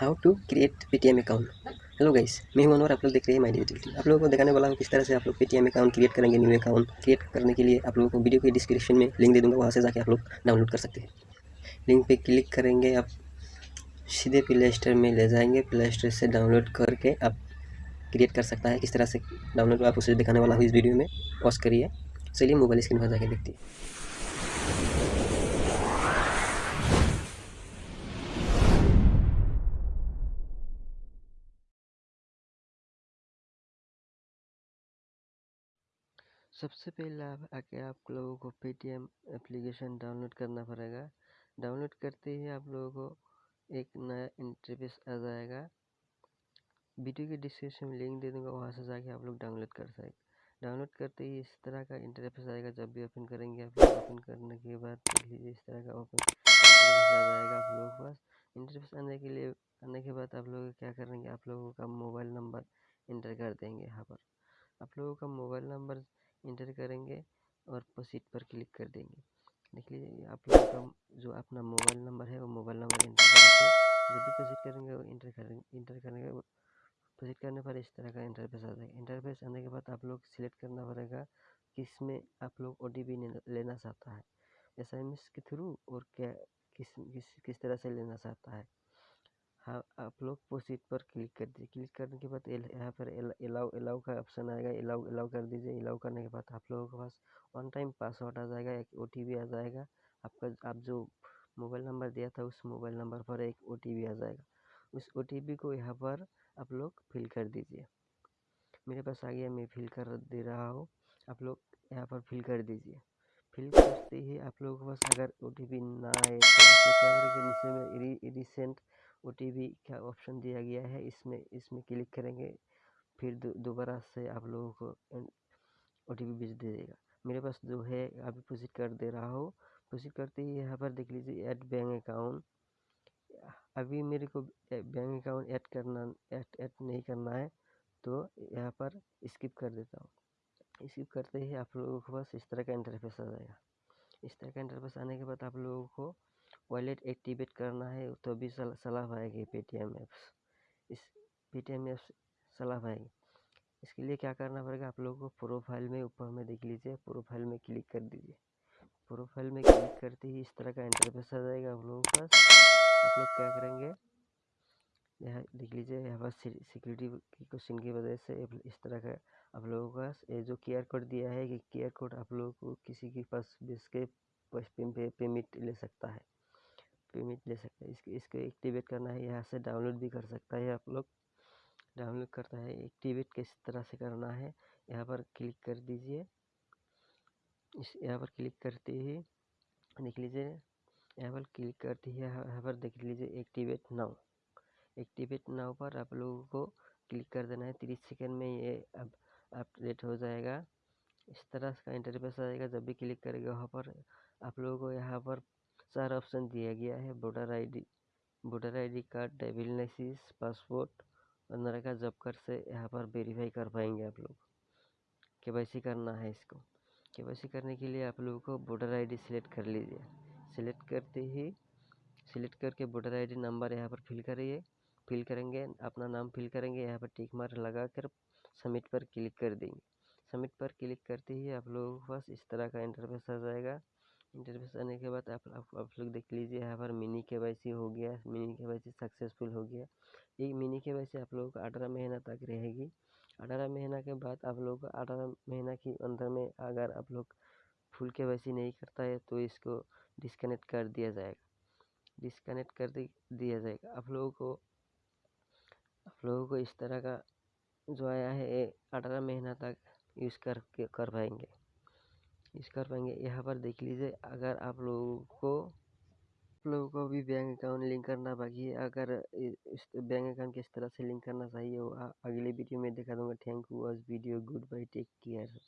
How to create Paytm account hello guys मैं हूँ अनवर आप लोग देख रहे हैं माई डिजिटल आप लोगों को दिखाने वाला हूँ किस तरह से आप लोग पेटीएम अकाउंट क्रिएट करेंगे न्यू अकाउंट क्रिएट करने के लिए। आप लोगों को वीडियो के डिस्क्रिप्शन में लिंक दे दूँगा, वहाँ से जाके आप लोग डाउनलोड कर सकते हैं। लिंक पे क्लिक करेंगे आप, सीधे प्ले स्टोर में ले जाएँगे। प्ले स्टोर से डाउनलोड करके आप क्रिएट कर सकता है। किस तरह से डाउनलोड आप उसे दिखाने वाला हूँ इस वीडियो में। पॉज करिए। चलिए मोबाइल स्क्रीन पर जाके देखते हैं। सबसे पहले आके आप लोगों को पेटीएम एप्लीकेशन डाउनलोड करना पड़ेगा। डाउनलोड करते ही आप लोगों को एक नया इंटरफेस आ जाएगा। वीडियो के डिस्क्रिप्शन में लिंक दे दूँगा, वहाँ से जाके आप लोग डाउनलोड कर सकते डाउनलोड करते ही इस तरह का इंटरफेस आएगा। जब भी ओपन करेंगे आप लोग, ओपन करने के बाद लीजिए इस तरह का ओपन आ जाएगा आप लोगों के पास। इंटरफेस आने के लिए, आने के बाद आप लोग क्या करेंगे? आप लोगों का मोबाइल नंबर इंटर कर देंगे यहाँ पर आप लोगों का मोबाइल नंबर इंटर करेंगे और प्रोसीड पर क्लिक कर देंगे। देख लीजिए आप लोगों का जो अपना मोबाइल नंबर है, वो मोबाइल नंबर इंटर करके जब भी प्रोसीड करेंगे, वो इंटर करेंगे इंटर करेंगे प्रोसीड करने पर इस तरह का इंटरफेस आ जाएगा। इंटरफेस आने के बाद आप लोग सिलेक्ट करना पड़ेगा किसमें आप लोग ओ लेना चाहता है। एसएमएस के थ्रू और क्या, किस किस किस तरह से लेना चाहता है। हाँ आप लोग प्रोसीड पर क्लिक कर दीजिए। क्लिक करने के बाद यहाँ पर अलाउ अलाउ का ऑप्शन आएगा। अलाउ अलाउ कर दीजिए। अलाउ करने के बाद आप लोगों के पास वन टाइम पासवर्ड आ जाएगा, एक ओ आ जाएगा। आपका आप जो मोबाइल नंबर दिया था, उस मोबाइल नंबर पर एक ओ आ जाएगा। उस ओ को यहाँ पर आप लोग फिल कर दीजिए। मेरे पास आ गया, मैं फिल कर दे रहा हूँ। आप लोग यहाँ पर फिल कर दीजिए। फिल करते ही आप लोगों के पास अगर ओटीपी ना आए तो नीचे में रिसेंट ओ टी पी का ऑप्शन दिया गया है। इसमें इसमें क्लिक करेंगे, फिर दोबारा से आप लोगों को ओ टी पी भेज देगा। मेरे पास जो है अभी प्रोसीड कर दे रहा हूँ। प्रोसीड करते ही यहाँ पर देख लीजिए ऐड बैंक अकाउंट अभी मेरे को बैंक अकाउंट ऐड करना ऐड ऐड नहीं करना है तो यहाँ पर स्किप कर देता हूँ। स्किप करते ही आप लोगों के पास इस तरह का इंटरफेस आ जाएगा। इस तरह का इंटरफेस आने के बाद आप लोगों को वॉलेट एक्टिवेट करना है तो भी सलाह आएगी पेटीएम ऐप्स इस पेटीएम ऐप्स सलाह आएगी। इसके लिए क्या करना पड़ेगा? आप लोगों को प्रोफ़ाइल में ऊपर में देख लीजिए प्रोफ़ाइल में क्लिक कर दीजिए। प्रोफ़ाइल में क्लिक करते ही इस तरह का इंटरफेस आ जाएगा आप लोगों के आप लोग क्या करेंगे? यहाँ देख लीजिए, यहाँ पर सिक्योरिटी की क्वेश्चन की वजह से इस तरह का आप लोगों का ये जो क्यू कोड दिया है कि क्यूआर कोड आप लोगों को किसी के पास बेच के पेमेंट ले सकता है। पेमेंट ले सकते हैं। इसके, इसको एक्टिवेट करना है, यहाँ से डाउनलोड भी कर सकता है आप लोग। डाउनलोड करता है, एक्टिवेट किस तरह से करना है, यहाँ पर क्लिक कर दीजिए। इस, यहाँ पर क्लिक करते ही, देख लीजिए, यहाँ पर क्लिक करते ही, यहाँ पर देख लीजिए, एक्टिवेट नाउ। एक्टिवेट नाउ पर आप लोगों को क्लिक कर देना है। तीस सेकेंड में ये अब अपडेट हो जाएगा। इस तरह का इंटरफेस आएगा, जब भी क्लिक करेगा, वहाँ पर आप लोगों को यहाँ पर चार ऑप्शन दिया गया है। Voter ID voter ID card license passport और नरेगा जॉब कार्ड से यहाँ पर वेरीफाई कर पाएँगे आप लोग। के करना है इसको। के करने के लिए आप लोगों को वोटर आईडी सिलेक्ट कर लीजिए। सिलेक्ट करते ही, सिलेक्ट करके वोटर आईडी नंबर यहाँ पर फिल करिए। फिल करेंगे, अपना नाम फिल करेंगे, यहाँ पर टिक मार लगा कर सबमिट पर क्लिक कर देंगे। सबमिट पर क्लिक करते ही आप लोगों के पास इस तरह का इंटरफेस आ जाएगा। इंटरफेस आने के बाद आप आप, आप लोग देख लीजिए यहाँ पर मिनी के वैसी हो गया मिनी के सक्सेसफुल हो गया। ये मिनी के आप लोगों को अठारह महीना तक रहेगी। अठारह महीना के बाद आप लोग अठारह महीना के अंदर में अगर आप लोग फुल के वैसी नहीं करता है तो इसको डिस्कनेक्ट कर दिया जाएगा। डिस्कनेक्ट कर दिया जाएगा। आप लोगों को आप लोगों को इस तरह का जो आया है अठारह महीना तक यूज़ कर कर पाएँगे। यूज़ कर पाएँगे। यहाँ पर देख लीजिए, अगर आप लोगों को, आप लोगों को भी बैंक अकाउंट लिंक करना बाकी है, अगर इस बैंक अकाउंट किस तरह से लिंक करना चाहिए वो अगले वीडियो में दिखा दूँगा। Thank you was video goodbye take care.